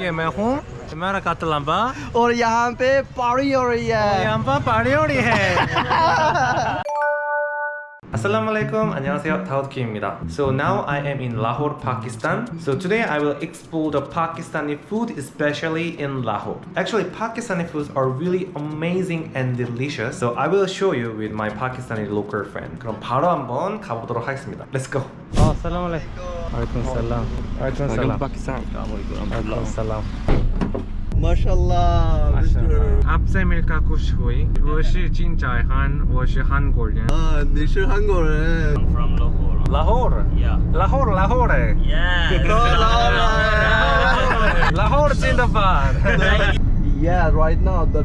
ये मैं हूँ मेरा कातलम्बा और यहाँ पे पारी हो रही है यहाँ पर पार्टी हो रही है Assalamualaikum, 안녕하세요, 다우드키입니다. So now I am in Lahore, Pakistan. So today I will explore the Pakistani food, especially in Lahore. Actually, Pakistani foods are really amazing and delicious. So I will show you with my Pakistani local friend. 그럼 바로 한번 가보도록 하겠습니다. Let's go. 어, ওয়ালাইকুম সালাম ওয়ালাইকুম সালাম পাকিস্তান ওয়ালাইকুম সালাম MashaAllah, Mr. 在美国读书，我是金在汉，我是韩国人。啊，你是韩国人？I'm from Lahore. Lahore? Yeah. Lahore, Lahore. Yeah. Lahore. Lahore Zindabad. yeah, right now the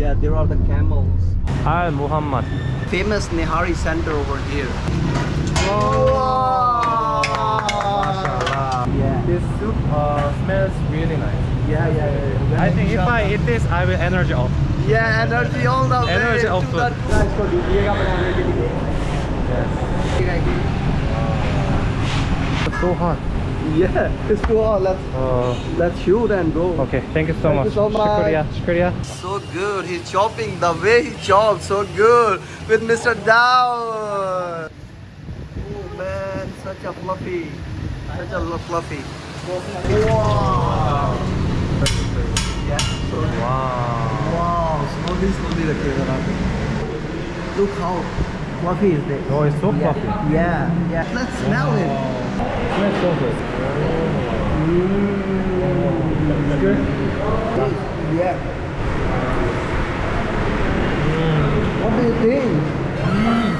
yeah there are the camels. Hi, Muhammad. Famous Nihari center over here. Oh. Wow this soup uh, smells really nice. Yeah, yeah, yeah. yeah. I think if I eat this, I will energy off. Yeah, energy all the way. Energy off food. Yes. It's so hot. Yeah, it's too hot. Let's uh, let's shoot and go. Okay, thank you so thank much. You so much. Shukriya. Shukriya. So good. He's chopping the way he chops. So good with Mr. Dao. Oh man, such a fluffy, such a fluffy. Wow. Wow. Wow. Slowly, slowly the camera. Look how fluffy is this. Oh, it's so yeah. fluffy. Yeah. Yeah. Let's smell it. Smells so good. Mm. It's good. Yeah. What do you think? Mm.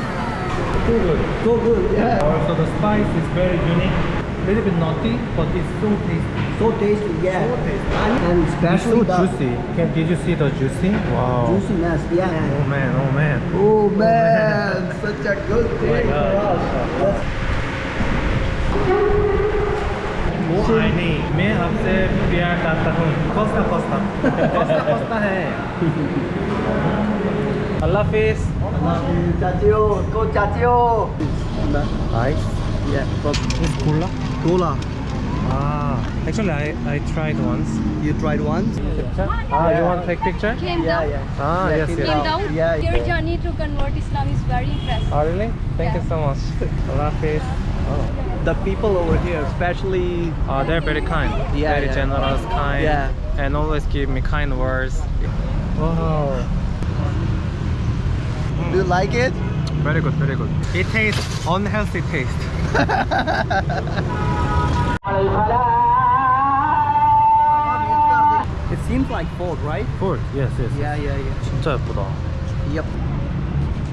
So good. So good. Yeah. Oh, also, the spice is very unique. little bit naughty, but it's so tasty. So tasty, yeah. So tasty. And, and especially it's so juicy. Can, did you see the juicy? Wow. Juiciness, yeah. Oh man, oh man. Oh man, oh, man. such a good thing. Oh my God. Yes. نہیں میں آپ سے پیار کرتا ہوں کوستا کوستا کوستا کوستا ہے اللہ حافظ اللہ حافظ چاچیو کو چاچیو hi Yeah, it's cooler. Cola. Ah, actually I I tried once. You tried once? Ah, you want to take picture? came Yeah, down. yeah. Ah, Yeah, yes, came yes. Came down. down. Yeah, Your journey to convert Islam is very impressive. Oh really? Thank you so much. Allah hafiz. Oh. The people over here, especially Uh, they're very kind. Yeah, very yeah. generous, kind. Yeah. And always give me kind words. Wow. do you like it? Very good, very good. It tastes unhealthy taste. It seems like food, right? Food. Yes, yes. Yeah, yeah, yeah. 진짜 예쁘다. Yep.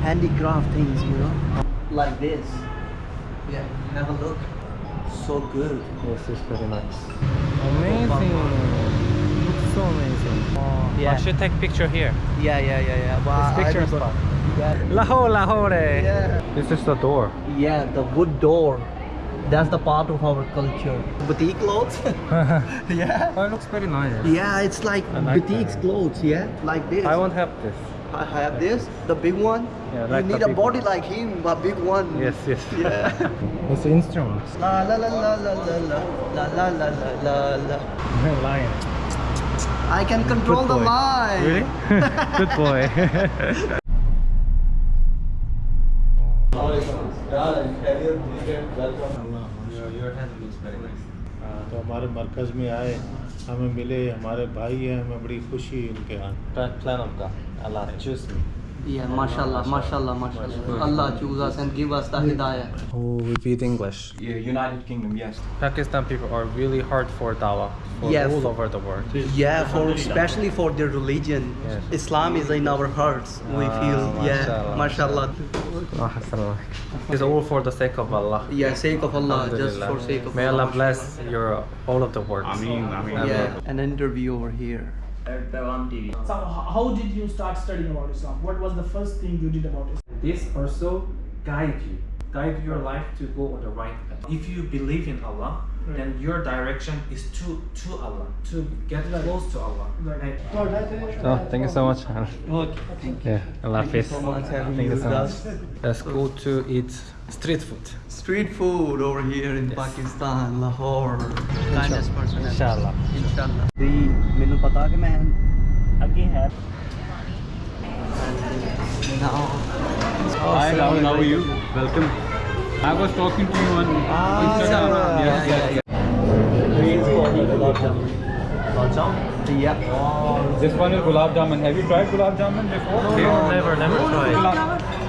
Handicraft things, you know? Like this. Yeah, have a look. So good. Yes, it's very nice. Amazing. Looks so amazing. Yeah. I should take picture here. Yeah, yeah, yeah, yeah. But This I picture don't- spot. Yeah. Lahore, Lahore. Yeah. This is the door. Yeah, the wood door. That's the part of our culture. Boutique clothes? yeah. Oh, it looks very nice. Yeah, it's like I like boutiques that. clothes, yeah? Like this. I won't have this. I have this, the big one. Yeah, you like the need a big body like him, a big one. Yes, yes. Yeah. it's instruments. la la la la la la la la la la la la. Lion. I can control Good the boy. line. Really? Good boy. مرکز میں آئے، ہمیں ملے، ہمارے بھائی ہیں، ہمیں بڑی خوشی ان کے یہاں پلان آپ کا Allah choose God. Allah choose me. Yeah, mashallah, mashallah, mashallah. Allah choose us and give us the hidayah. Oh, repeat English. Yeah, United Kingdom, yes. Pakistan people are really hard for dawah for Yeah, all for- over the world. Yeah, for especially for their religion. Yes. Islam is in our hearts. We Ah, feel, yeah, mashallah. mashallah. It's all for the sake of Allah. Yeah, sake of Allah, just for sake of Allah. May Allah bless your all of the words. Ameen, ameen. Yeah, an interview over here. Devam uh, TV. So how did you start studying about Islam? What was the first thing you did about Islam? This also guide you, guide your life to go on the right path. If you believe in Allah, then your direction is to to Allah, to get close to Allah. Right. Oh, so oh, thank you so much. thank Yeah, Allah Hafiz. much having Thank you you so much. us. Let's go to eat street food. Street food over here in Pakistan, Lahore. Kindest person. ever. Inshallah. Inshallah. ਦੀ ਮੈਨੂੰ ਪਤਾ ਕਿ ਮੈਂ ਅੱਗੇ ਹੈ Now, Hi, Rahul, how are you? Welcome. I was talking to you on Instagram. Yes, yes, yes. Yep. This one is gulab jamun. Have you tried gulab jamun before? No, never, never tried.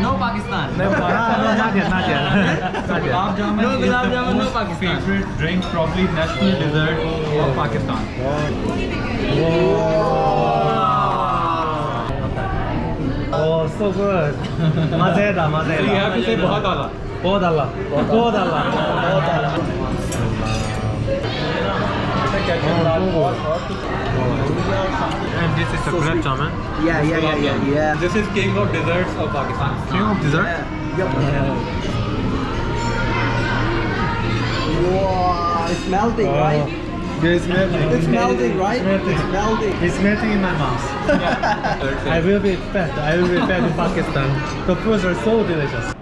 No Pakistan. Never, no, not yet, not yet. not yet. Gulab jamun No gulab jamun, no Pakistan. favorite drink, probably national dessert of Pakistan. Oh, so good. Mazeda, So you mazeda. have to say bahut Allah. Bahut Allah. Bahut Allah. And this is the gulab jamun. Yeah, yeah, yeah, yeah, yeah. This is king of desserts of Pakistan. King of dessert. Wow, it's melting, right? It's melting. It's melting, right? It's melting. It's melting in my mouth. I will be fed. I will be fed in Pakistan. The foods are so delicious.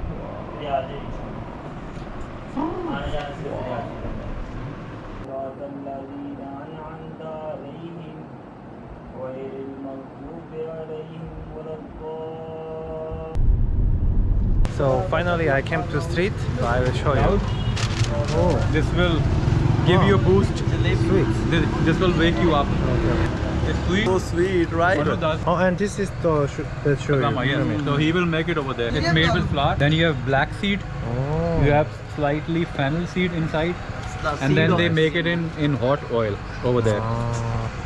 So finally I came to street. So I will show you. Oh, This will give you a boost. sweet. This, this will wake you up. It's sweet. So sweet, right? What it does? Oh, and this is the sh- that show you. Yes. So he will make it over there. It's made with flour. Then you have black seed. Oh. You have slightly fennel seed inside. The And then they make it in, in hot oil over there. Ah.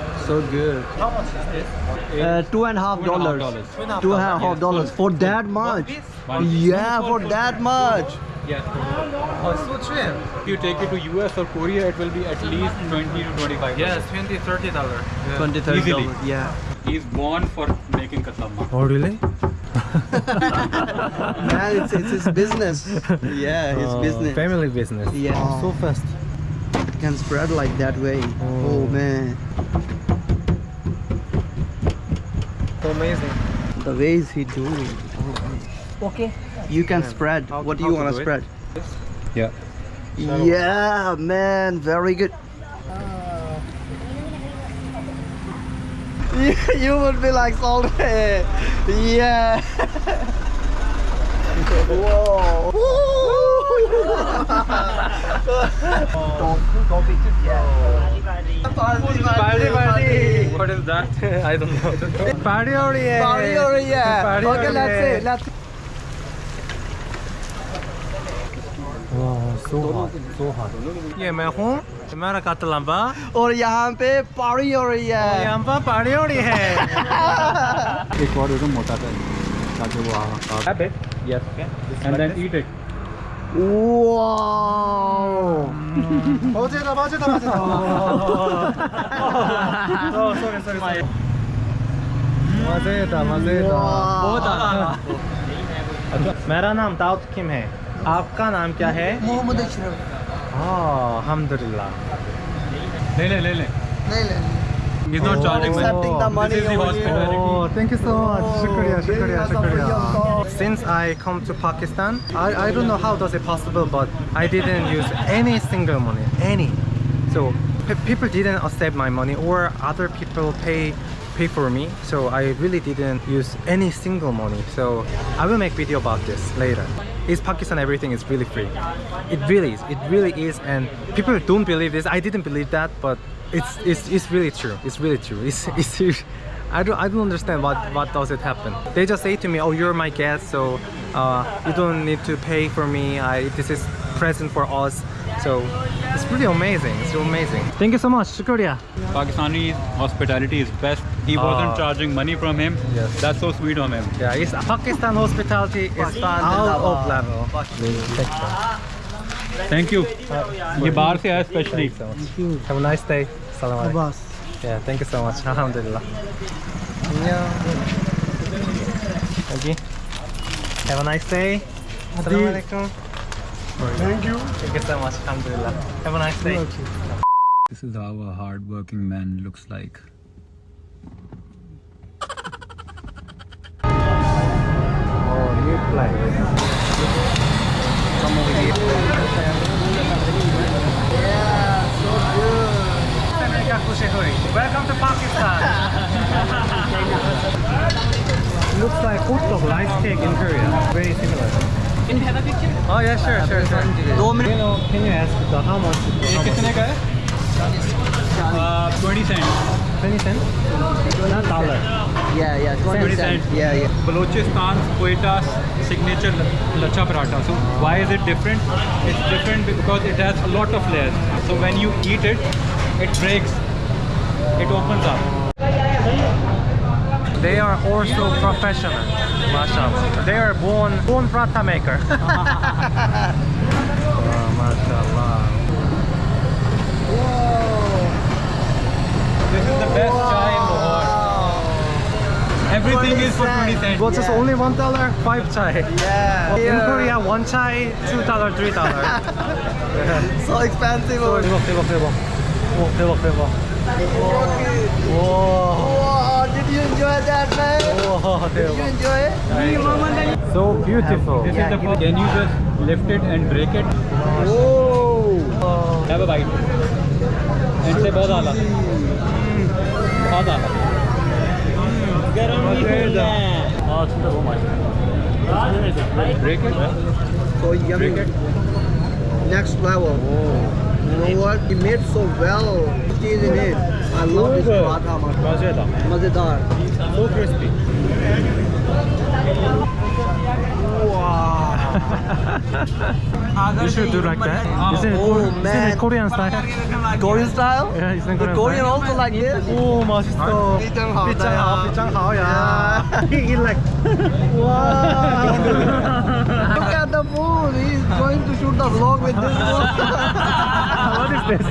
so good How much is this? uh, two and a half Two and a half dollars dollars. two and a half dollars for that much yeah for that much Yeah. Oh, it's so cheap. If you take it to US or Korea, it will be at least 20 to 25. Yes, 20 30 dollar. 20 30 Easily. dollars yeah He's born for making kasama. Oh, really? man it's, it's his business yeah his Oh, business Family business. Yeah. Oh, so fast. can spread like that way oh man So amazing. the ways he doing. Okay. you can spread How- what do you want to do it? spread Yeah. Yeah, man, very good. You, ah. you would be like salty. Yeah. Whoa. Party, party, party. یہ میں ہوں میں رکعت لمبا اور یہاں پہ پاڑی ہو رہی ہے لمبا پاڑی ہو رہی ہے ایک اور موٹا کر Wow. 어제다 맞았다 맞았다 oh sorry sorry sorry मजेदा मजेदा बहुत अच्छा मेरा नाम दाऊद किम है आपका नाम क्या है मोहम्मद अशरफ हाँ अल्हम्दुलिल्लाह ले ले ले ले. नहीं नहीं He's not charging me. accepting the money This is the over hospitality. Oh, thank you so much. Oh, shukriya, shukriya, Shukriya. shukriya. Since I come to Pakistan, I, I don't know how does it possible, but I didn't use any single money, any. So people didn't accept my money, or other people pay pay for me. So I really didn't use any single money. So I will make video about this later. Is Pakistan everything is really free? It really is. It really is, and people don't believe this. I didn't believe that, but it's it's it's really true. It's really true. It's it's. I don't I don't understand what what does it happen. They just say to me, "Oh, you're my guest, so uh, you don't need to pay for me. I, this is present for us." So it's pretty amazing. It's amazing. Thank you so much, Shukriya. Pakistani hospitality is best. He ah. wasn't uh, charging money from him. Yes. That's so sweet of him. Yeah, it's, Pakistan hospitality is out of level. Thank you. Thank you. ये बाहर से Thank you. Have a nice day. Salam alaikum. Yeah, thank you so much. Alhamdulillah. Yeah. Thank you. Have a nice day. Salam alaikum. Thank you. Thank you so much. Alhamdulillah. Have a nice day. This is how a hard-working man looks like. Oh, new place. Come over here. Yeah, so good. Welcome to Pakistan. Looks like hot rice cake in Korea. Very similar. Can you have a picture? Oh yeah, sure, uh, sure, sure. Two minutes. You know, can you ask the, how much? How much? Uh, 20 cents. 20 cents? Not dollar. Yeah, yeah, 20 cents. Cent. Yeah, yeah. Balochistan, Quetta's signature lacha paratha. So why is it different? It's different because it has a lot of layers. So when you eat it, it breaks it opens up. They are also professional, mashallah. They are born, born paratha maker. oh, mashallah. Whoa. This is the best wow. chai in the world. Everything is for 20 cents. What's yeah. this, only one dollar? Five chai. Yeah. In yeah. Korea, one chai, two dollar, three dollar. so expensive. 대박 대박 대박. 오 대박 대박. Wow. Did you enjoy that, man? Did you enjoy. So beautiful. This is the Can you just lift it and break it? Oh. Have a bite. And say bahut ala. Bahut ala. Garam Oh, it's so much. Break it. So yummy. Break it. Next level. Oh. You know what? He made so well. Cheese in it. I love this good. paratha. man. 맞아요. Mazedar. So crispy. You should do like that. Isn't it, Oh, Kor- isn't man. it Korean style? Korean style? Yeah, it's in The Korean Korean style. also like this? 오 맛있어. 삐짱하오다. 삐짱하오 삐짱하오야. Yeah. He eat like. Wow. Look at the food. He's going to shoot the vlog with this one. what is this?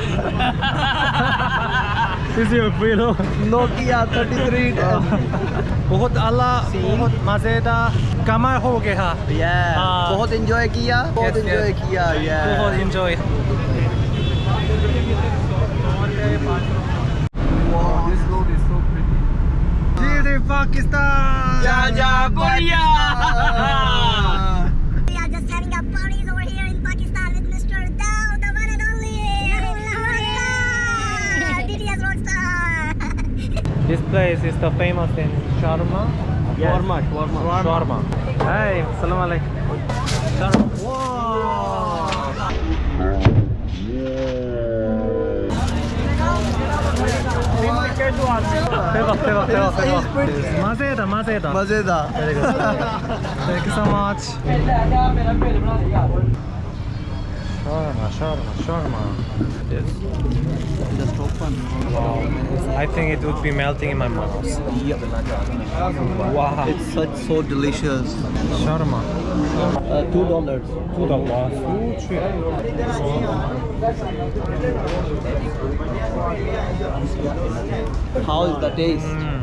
this is your pillow. Nokia 3310. बहुत आला बहुत मजेदार कमर हो गया Yeah. हाँ. बहुत enjoy किया. बहुत Yes, enjoy yes. किया. Yeah. बहुत enjoy Wow, this road is so pretty. Jai Pakistan Jaja Korea. We This place is the famous in Shawarma. Yes. Shawarma, shawarma, shawarma. shawarma. Hey, assalamu alaikum. Shawarma. Mazeda, Mazeda. Mazeda. Thank you so much. Shawarma, shawarma, shawarma. Yes. Just open. I think it would be melting in my mouth. Wow. It's such so delicious. Shawarma. Uh, two dollars. Two dollars. So cheap. How is the taste?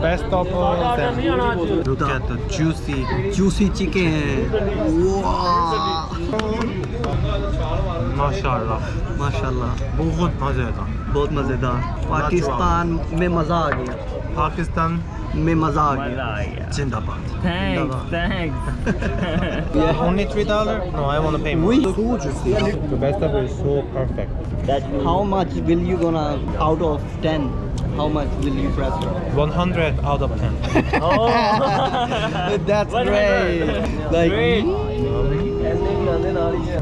بیسٹیکٹ ہے juicy juicy چکے ہیں بہت مزہ تھا بہت مزے تھا پاکستان میں مزہ آ گیا پاکستان में मजा आ गया। जिंदाबाद। Thanks thanks yeah only three dollar? No i want to pay more. so juicy the best of is so perfect. That how much will you gonna out of 10 how much will you prefer 100 out of 10 oh. That's great. Like great.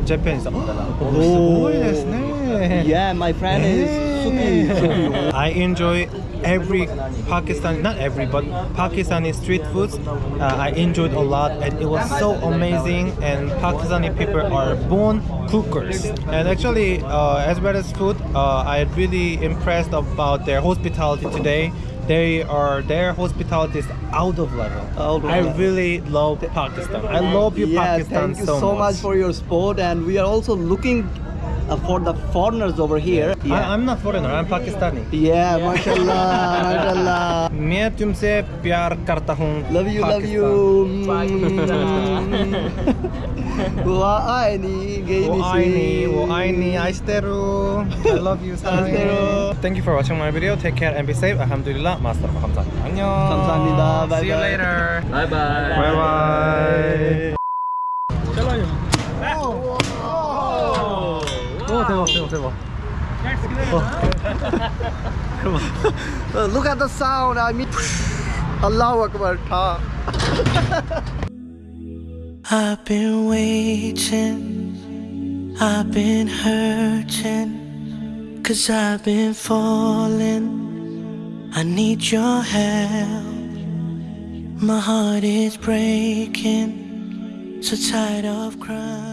Japan's oh, yes, yeah, my friend is I enjoy every Pakistani, not every, but Pakistani street foods uh, I enjoyed a lot and it was so amazing and Pakistani people are born cookers. And actually uh, as well as food uh, I really impressed about their hospitality today. They are their hospitality is out of level. Out of I level. really love Pakistan. I love you yeah, Pakistan thank you so, so much for your support, and we are also looking uh, for the foreigners over here. I, I'm not foreigner I'm Pakistani yeah, mashallah, mashallah. मैं तुमसे प्यार करता हूँ Love you, love you. Wa'aini, Wo aini, wo aini, aishiteru. I love you, 아이스테루. Thank you for watching my video. Take care and be safe. Alhamdulillah. Master. 감사합니다. 안녕. 감사합니다. Bye See you bye. later. Bye bye. Bye bye. 대박 대박 대박. Uh, Look at the sound. I mean, Allahu Akbar. Ta. I've been waiting, I've been hurting, cause I've been falling. I need your help. My heart is breaking, so tired of crying.